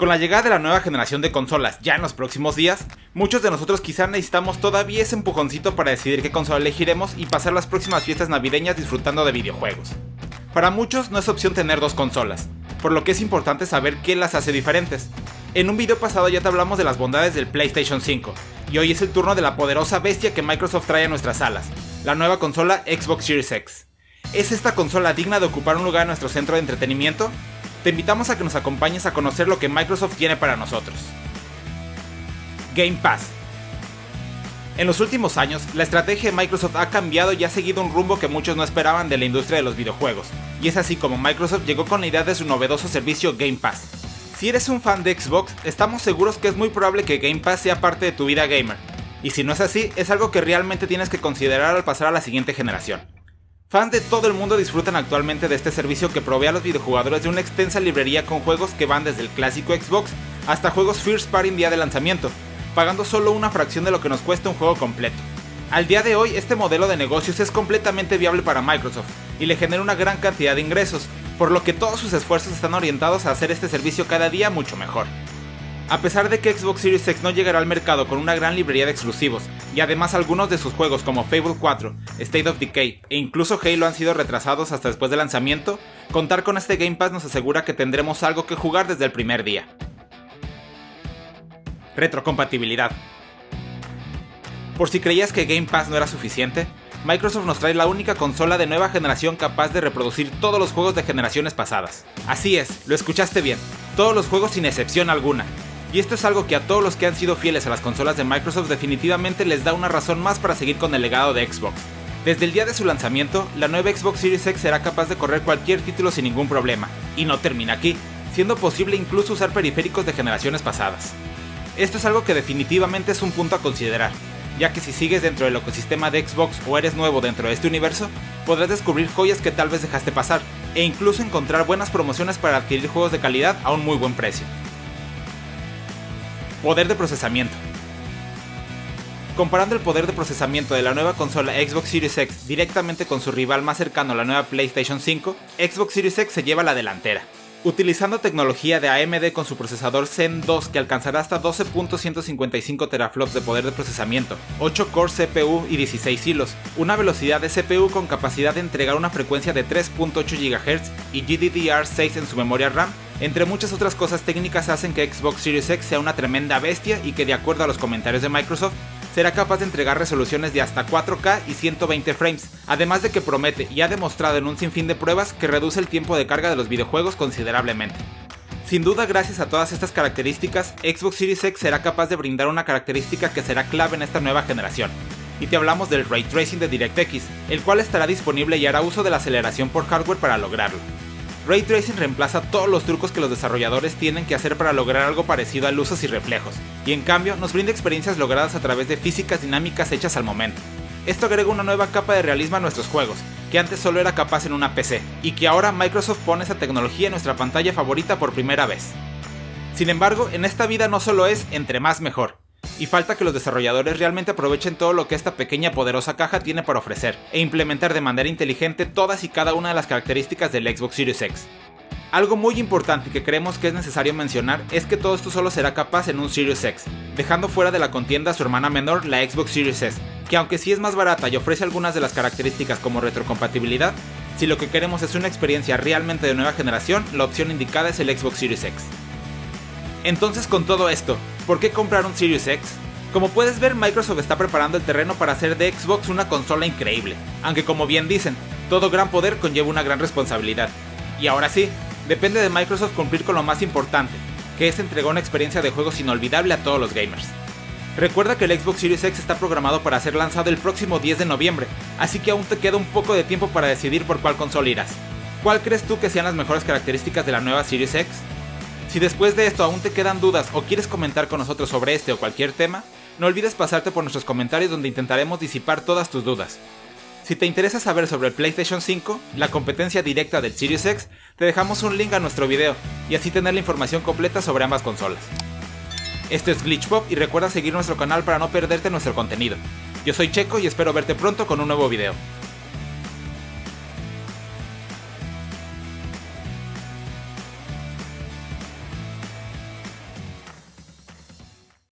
Con la llegada de la nueva generación de consolas ya en los próximos días, muchos de nosotros quizá necesitamos todavía ese empujoncito para decidir qué consola elegiremos y pasar las próximas fiestas navideñas disfrutando de videojuegos. Para muchos no es opción tener dos consolas, por lo que es importante saber qué las hace diferentes. En un video pasado ya te hablamos de las bondades del PlayStation 5, y hoy es el turno de la poderosa bestia que Microsoft trae a nuestras salas, la nueva consola Xbox Series X. ¿Es esta consola digna de ocupar un lugar en nuestro centro de entretenimiento? Te invitamos a que nos acompañes a conocer lo que Microsoft tiene para nosotros. Game Pass. En los últimos años, la estrategia de Microsoft ha cambiado y ha seguido un rumbo que muchos no esperaban de la industria de los videojuegos, y es así como Microsoft llegó con la idea de su novedoso servicio Game Pass. Si eres un fan de Xbox, estamos seguros que es muy probable que Game Pass sea parte de tu vida gamer, y si no es así, es algo que realmente tienes que considerar al pasar a la siguiente generación. Fans de todo el mundo disfrutan actualmente de este servicio que provee a los videojugadores de una extensa librería con juegos que van desde el clásico Xbox hasta juegos First Party en día de lanzamiento, pagando solo una fracción de lo que nos cuesta un juego completo. Al día de hoy, este modelo de negocios es completamente viable para Microsoft y le genera una gran cantidad de ingresos, por lo que todos sus esfuerzos están orientados a hacer este servicio cada día mucho mejor. A pesar de que Xbox Series X no llegará al mercado con una gran librería de exclusivos, y además algunos de sus juegos como Fable 4, State of Decay e incluso Halo han sido retrasados hasta después del lanzamiento, contar con este Game Pass nos asegura que tendremos algo que jugar desde el primer día. Retrocompatibilidad. Por si creías que Game Pass no era suficiente, Microsoft nos trae la única consola de nueva generación capaz de reproducir todos los juegos de generaciones pasadas. Así es, lo escuchaste bien, todos los juegos sin excepción alguna, y esto es algo que a todos los que han sido fieles a las consolas de Microsoft definitivamente les da una razón más para seguir con el legado de Xbox. Desde el día de su lanzamiento, la nueva Xbox Series X será capaz de correr cualquier título sin ningún problema, y no termina aquí, siendo posible incluso usar periféricos de generaciones pasadas. Esto es algo que definitivamente es un punto a considerar, ya que si sigues dentro del ecosistema de Xbox o eres nuevo dentro de este universo, podrás descubrir joyas que tal vez dejaste pasar, e incluso encontrar buenas promociones para adquirir juegos de calidad a un muy buen precio. Poder de procesamiento. Comparando el poder de procesamiento de la nueva consola Xbox Series X directamente con su rival más cercano la nueva PlayStation 5, Xbox Series X se lleva la delantera. Utilizando tecnología de AMD con su procesador Zen 2 que alcanzará hasta 12.155 teraflops de poder de procesamiento, 8 core CPU y 16 hilos, una velocidad de CPU con capacidad de entregar una frecuencia de 3.8 GHz y GDDR6 en su memoria RAM entre muchas otras cosas técnicas hacen que Xbox Series X sea una tremenda bestia y que de acuerdo a los comentarios de Microsoft, será capaz de entregar resoluciones de hasta 4K y 120 frames, además de que promete y ha demostrado en un sinfín de pruebas que reduce el tiempo de carga de los videojuegos considerablemente. Sin duda gracias a todas estas características, Xbox Series X será capaz de brindar una característica que será clave en esta nueva generación. Y te hablamos del Ray Tracing de DirectX, el cual estará disponible y hará uso de la aceleración por hardware para lograrlo. Ray Tracing reemplaza todos los trucos que los desarrolladores tienen que hacer para lograr algo parecido a luces y reflejos, y en cambio nos brinda experiencias logradas a través de físicas dinámicas hechas al momento. Esto agrega una nueva capa de realismo a nuestros juegos, que antes solo era capaz en una PC, y que ahora Microsoft pone esa tecnología en nuestra pantalla favorita por primera vez. Sin embargo, en esta vida no solo es entre más mejor, y falta que los desarrolladores realmente aprovechen todo lo que esta pequeña poderosa caja tiene para ofrecer, e implementar de manera inteligente todas y cada una de las características del Xbox Series X. Algo muy importante que creemos que es necesario mencionar es que todo esto solo será capaz en un Series X, dejando fuera de la contienda a su hermana menor, la Xbox Series S, que aunque sí es más barata y ofrece algunas de las características como retrocompatibilidad, si lo que queremos es una experiencia realmente de nueva generación, la opción indicada es el Xbox Series X. Entonces con todo esto, ¿por qué comprar un Series X? Como puedes ver, Microsoft está preparando el terreno para hacer de Xbox una consola increíble, aunque como bien dicen, todo gran poder conlleva una gran responsabilidad. Y ahora sí, depende de Microsoft cumplir con lo más importante, que es entregar una experiencia de juegos inolvidable a todos los gamers. Recuerda que el Xbox Series X está programado para ser lanzado el próximo 10 de noviembre, así que aún te queda un poco de tiempo para decidir por cuál consola irás. ¿Cuál crees tú que sean las mejores características de la nueva Series X? Si después de esto aún te quedan dudas o quieres comentar con nosotros sobre este o cualquier tema, no olvides pasarte por nuestros comentarios donde intentaremos disipar todas tus dudas. Si te interesa saber sobre el PlayStation 5, la competencia directa del Series X, te dejamos un link a nuestro video y así tener la información completa sobre ambas consolas. Esto es Glitchpop y recuerda seguir nuestro canal para no perderte nuestro contenido. Yo soy Checo y espero verte pronto con un nuevo video.